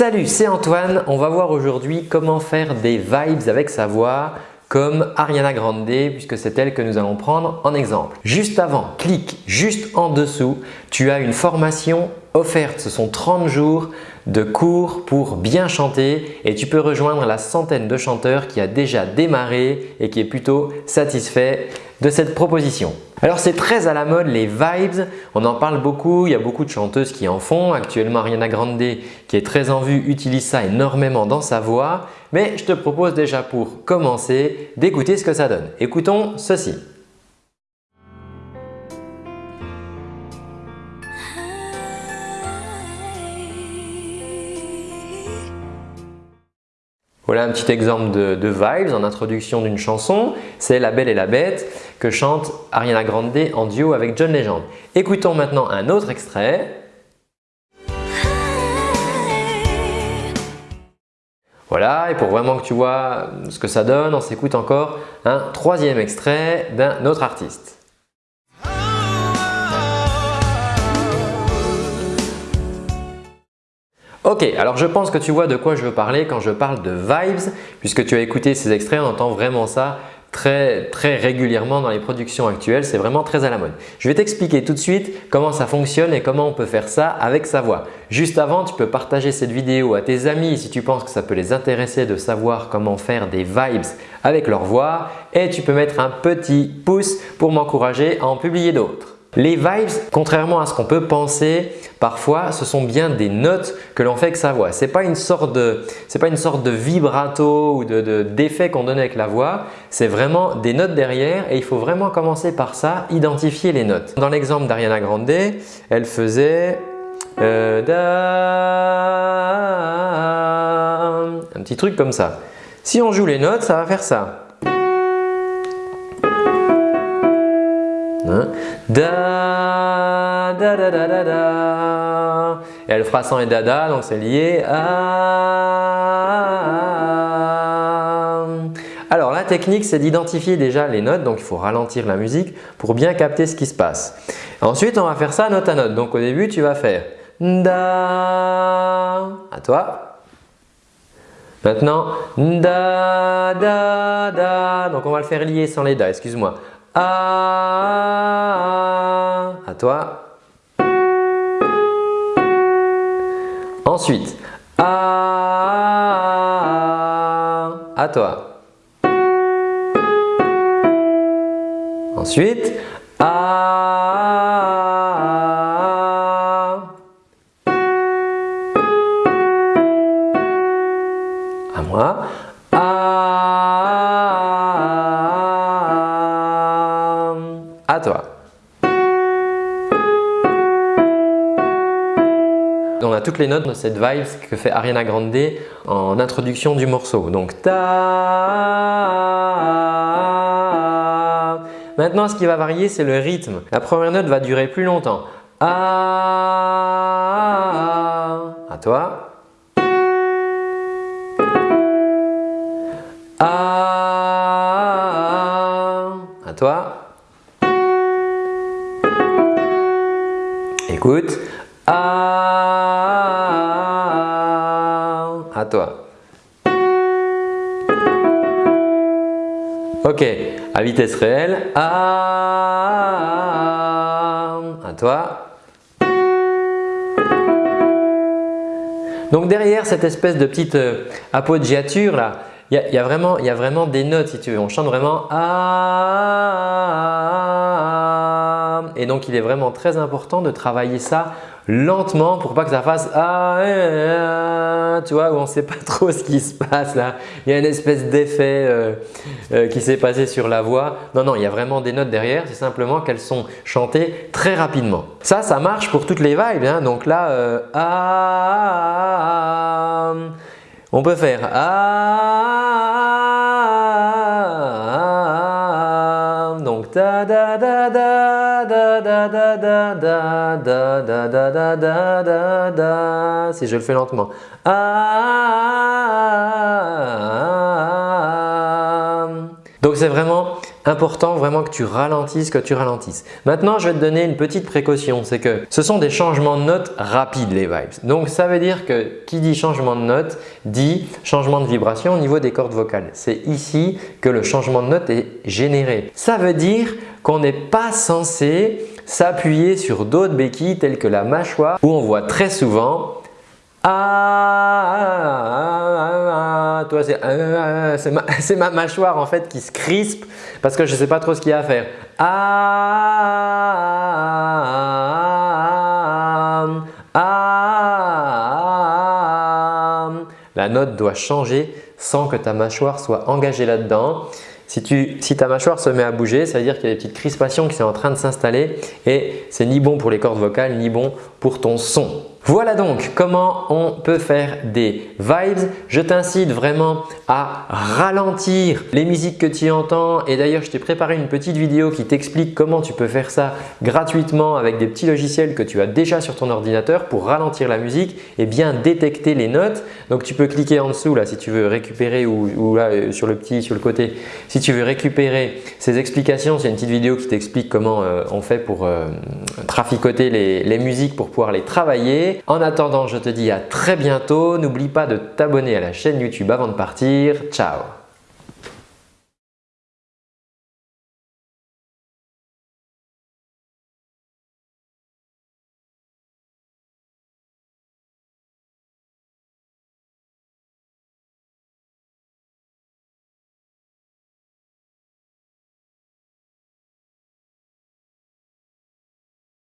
Salut, c'est Antoine. On va voir aujourd'hui comment faire des vibes avec sa voix comme Ariana Grande puisque c'est elle que nous allons prendre en exemple. Juste avant, clique juste en dessous, tu as une formation offerte. Ce sont 30 jours de cours pour bien chanter et tu peux rejoindre la centaine de chanteurs qui a déjà démarré et qui est plutôt satisfait de cette proposition. Alors c'est très à la mode les vibes, on en parle beaucoup, il y a beaucoup de chanteuses qui en font. Actuellement Ariana Grande qui est très en vue utilise ça énormément dans sa voix. Mais je te propose déjà pour commencer d'écouter ce que ça donne. Écoutons ceci. Voilà un petit exemple de, vibes en introduction d'une chanson. C'est La Belle et la Bête que chante Ariana Grande en duo avec John Legend. Écoutons maintenant un autre extrait. Voilà, et pour vraiment que tu vois ce que ça donne, on s'écoute encore un troisième extrait d'un autre artiste. Ok, alors je pense que tu vois de quoi je veux parler quand je parle de vibes puisque tu as écouté ces extraits, on entend vraiment ça très, très régulièrement dans les productions actuelles, c'est vraiment très à la mode. Je vais t'expliquer tout de suite comment ça fonctionne et comment on peut faire ça avec sa voix. Juste avant, tu peux partager cette vidéo à tes amis si tu penses que ça peut les intéresser de savoir comment faire des vibes avec leur voix et tu peux mettre un petit pouce pour m'encourager à en publier d'autres. Les vibes, contrairement à ce qu'on peut penser, parfois ce sont bien des notes que l'on fait avec sa voix. Ce n'est pas, une sorte de, vibrato ou d'effet de, qu'on donne avec la voix, c'est vraiment des notes derrière et il faut vraiment commencer par ça, identifier les notes. Dans l'exemple d'Ariana Grande, elle faisait euh, un petit truc comme ça. Si on joue les notes, ça va faire ça. Hein? Et elle fera sans et dada, donc c'est lié… Alors la technique, c'est d'identifier déjà les notes, donc il faut ralentir la musique pour bien capter ce qui se passe. Ensuite, on va faire ça note à note. Donc au début, tu vas faire Da, à toi. Maintenant, Da, Da, Da. Donc on va le faire lier sans les Da, excuse-moi. À toi. Ensuite. À toi. Ensuite. À moi. toi. On a toutes les notes de cette vibe que fait Ariana Grande en introduction du morceau. Donc ta. Maintenant, ce qui va varier, c'est le rythme. La première note va durer plus longtemps. A. À toi. À toi. Écoute. À toi. Ok, à vitesse réelle. À, à toi. Donc derrière cette espèce de petite euh, appoggiature là, il y, a, vraiment, y a vraiment des notes si tu veux. On chante vraiment ah, et donc il est vraiment très important de travailler ça lentement pour pas que ça fasse ah, tu vois où on ne sait pas trop ce qui se passe là. Il y a une espèce d'effet euh, euh, qui s'est passé sur la voix. Non, non, il y a vraiment des notes derrière. C'est simplement qu'elles sont chantées très rapidement. Ça, ça marche pour toutes les vibes. Hein. Donc là, euh, ah, on peut faire ah, si je le fais lentement ah donc c'est vraiment important vraiment que tu ralentisses, que tu ralentisses. Maintenant, je vais te donner une petite précaution, c'est que ce sont des changements de notes rapides les vibes. Donc ça veut dire que qui dit changement de note dit changement de vibration au niveau des cordes vocales. C'est ici que le changement de note est généré. Ça veut dire qu'on n'est pas censé s'appuyer sur d'autres béquilles telles que la mâchoire où on voit très souvent ah, toi c'est ma, mâchoire en fait qui se crispe parce que je ne sais pas trop ce qu'il y a à faire. Ah, ah, la note doit changer sans que ta mâchoire soit engagée là-dedans. Si, si, ta mâchoire se met à bouger, ça veut dire qu'il y a des petites crispations qui sont en train de s'installer et c'est ni bon pour les cordes vocales ni bon pour ton son. Voilà donc comment on peut faire des vibes. Je t'incite vraiment à ralentir les musiques que tu entends et d'ailleurs je t'ai préparé une petite vidéo qui t'explique comment tu peux faire ça gratuitement avec des petits logiciels que tu as déjà sur ton ordinateur pour ralentir la musique et bien détecter les notes. Donc tu peux cliquer en dessous là si tu veux récupérer ou, là euh, sur le petit sur le côté si tu veux récupérer ces explications. C'est une petite vidéo qui t'explique comment euh, on fait pour euh, traficoter les musiques pour pouvoir les travailler. En attendant, je te dis à très bientôt. N'oublie pas de t'abonner à la chaîne YouTube avant de partir. Ciao